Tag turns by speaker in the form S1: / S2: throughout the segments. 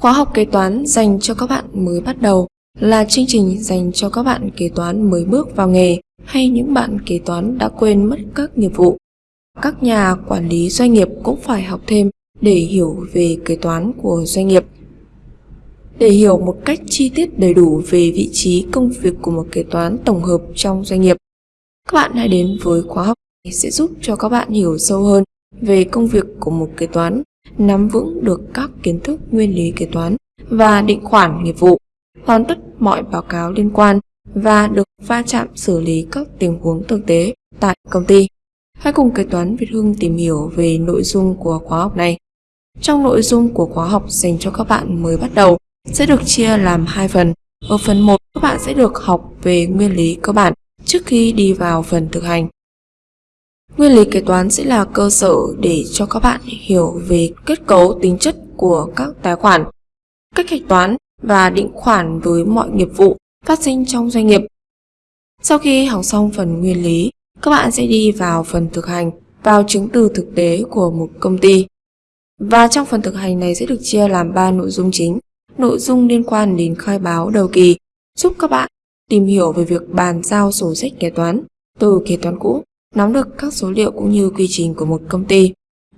S1: Khóa học kế toán dành cho các bạn mới bắt đầu là chương trình dành cho các bạn kế toán mới bước vào nghề hay những bạn kế toán đã quên mất các nghiệp vụ. Các nhà quản lý doanh nghiệp cũng phải học thêm để hiểu về kế toán của doanh nghiệp. Để hiểu một cách chi tiết đầy đủ về vị trí công việc của một kế toán tổng hợp trong doanh nghiệp, các bạn hãy đến với khóa học này sẽ giúp cho các bạn hiểu sâu hơn về công việc của một kế toán, nắm vững được các kiến thức nguyên lý kế toán và định khoản nghiệp vụ, hoàn tất mọi báo cáo liên quan và được va chạm xử lý các tình huống thực tế tại công ty. Hãy cùng kế toán Việt Hưng tìm hiểu về nội dung của khóa học này. Trong nội dung của khóa học dành cho các bạn mới bắt đầu sẽ được chia làm hai phần. Ở phần 1, các bạn sẽ được học về nguyên lý cơ bản trước khi đi vào phần thực hành. Nguyên lý kế toán sẽ là cơ sở để cho các bạn hiểu về kết cấu tính chất của các tài khoản, cách hạch toán và định khoản với mọi nghiệp vụ phát sinh trong doanh nghiệp. Sau khi học xong phần nguyên lý, các bạn sẽ đi vào phần thực hành, vào chứng từ thực tế của một công ty. Và trong phần thực hành này sẽ được chia làm 3 nội dung chính. Nội dung liên quan đến khai báo đầu kỳ, giúp các bạn tìm hiểu về việc bàn giao sổ sách kế toán từ kế toán cũ, nắm được các số liệu cũng như quy trình của một công ty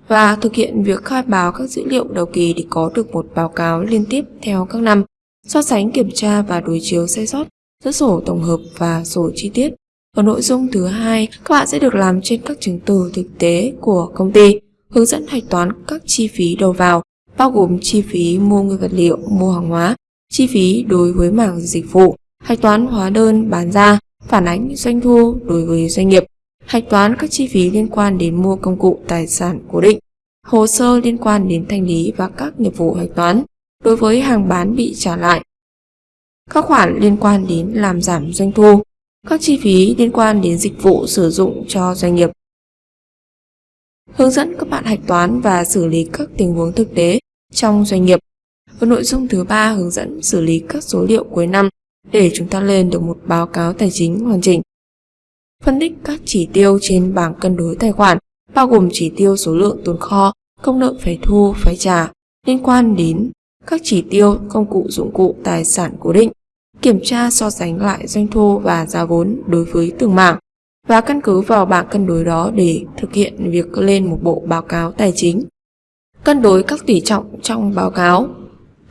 S1: và thực hiện việc khai báo các dữ liệu đầu kỳ để có được một báo cáo liên tiếp theo các năm, so sánh kiểm tra và đối chiếu sai sót giữa sổ tổng hợp và sổ chi tiết. Ở nội dung thứ hai, các bạn sẽ được làm trên các chứng từ thực tế của công ty, hướng dẫn hạch toán các chi phí đầu vào, bao gồm chi phí mua nguyên vật liệu, mua hàng hóa, chi phí đối với mảng dịch vụ, hạch toán hóa đơn bán ra, phản ánh doanh thu đối với doanh nghiệp, hạch toán các chi phí liên quan đến mua công cụ tài sản cố định, hồ sơ liên quan đến thanh lý và các nghiệp vụ hạch toán đối với hàng bán bị trả lại, các khoản liên quan đến làm giảm doanh thu, các chi phí liên quan đến dịch vụ sử dụng cho doanh nghiệp. Hướng dẫn các bạn hạch toán và xử lý các tình huống thực tế trong doanh nghiệp. Ở nội dung thứ ba hướng dẫn xử lý các số liệu cuối năm để chúng ta lên được một báo cáo tài chính hoàn chỉnh. Phân tích các chỉ tiêu trên bảng cân đối tài khoản, bao gồm chỉ tiêu số lượng tồn kho, công nợ phải thu, phải trả, liên quan đến các chỉ tiêu, công cụ dụng cụ tài sản cố định, kiểm tra so sánh lại doanh thu và giá vốn đối với từng mảng và căn cứ vào bảng cân đối đó để thực hiện việc lên một bộ báo cáo tài chính. Cân đối các tỷ trọng trong báo cáo,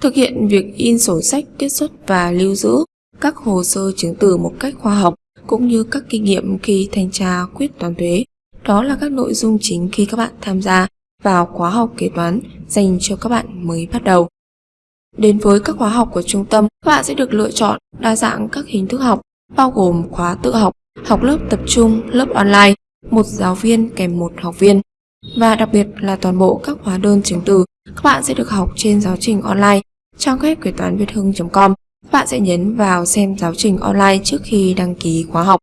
S1: thực hiện việc in sổ sách kết xuất và lưu giữ các hồ sơ chứng từ một cách khoa học cũng như các kinh nghiệm khi thanh tra quyết toán thuế. Đó là các nội dung chính khi các bạn tham gia vào khóa học kế toán dành cho các bạn mới bắt đầu. Đến với các khóa học của trung tâm, các bạn sẽ được lựa chọn đa dạng các hình thức học, bao gồm khóa tự học, học lớp tập trung, lớp online, một giáo viên kèm một học viên. Và đặc biệt là toàn bộ các hóa đơn chứng từ, các bạn sẽ được học trên giáo trình online. Trang web kế toán việt hưng.com bạn sẽ nhấn vào xem giáo trình online trước khi đăng ký khóa học.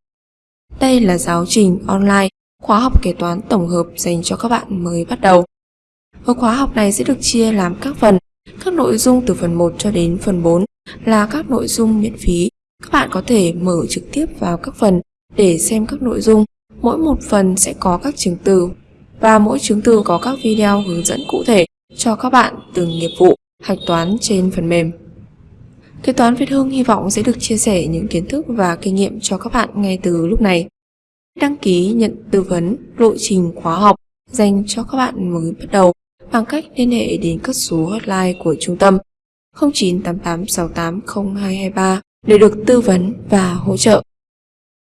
S1: Đây là giáo trình online, khóa học kế toán tổng hợp dành cho các bạn mới bắt đầu. Ở khóa học này sẽ được chia làm các phần, các nội dung từ phần 1 cho đến phần 4 là các nội dung miễn phí. Các bạn có thể mở trực tiếp vào các phần để xem các nội dung. Mỗi một phần sẽ có các chứng từ và mỗi chứng từ có các video hướng dẫn cụ thể cho các bạn từng nghiệp vụ, hạch toán trên phần mềm. Kế toán Việt Hưng hy vọng sẽ được chia sẻ những kiến thức và kinh nghiệm cho các bạn ngay từ lúc này. Đăng ký nhận tư vấn lộ trình khóa học dành cho các bạn mới bắt đầu bằng cách liên hệ đến các số hotline của trung tâm 0988680223 để được tư vấn và hỗ trợ.